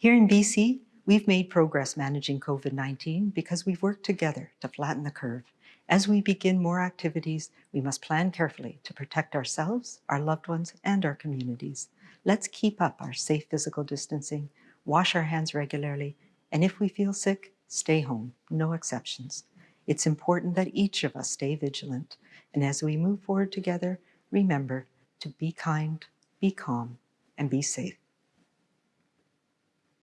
Here in BC, we've made progress managing COVID-19 because we've worked together to flatten the curve. As we begin more activities, we must plan carefully to protect ourselves, our loved ones, and our communities. Let's keep up our safe physical distancing, wash our hands regularly, and if we feel sick, stay home, no exceptions. It's important that each of us stay vigilant, and as we move forward together, remember to be kind, be calm, and be safe.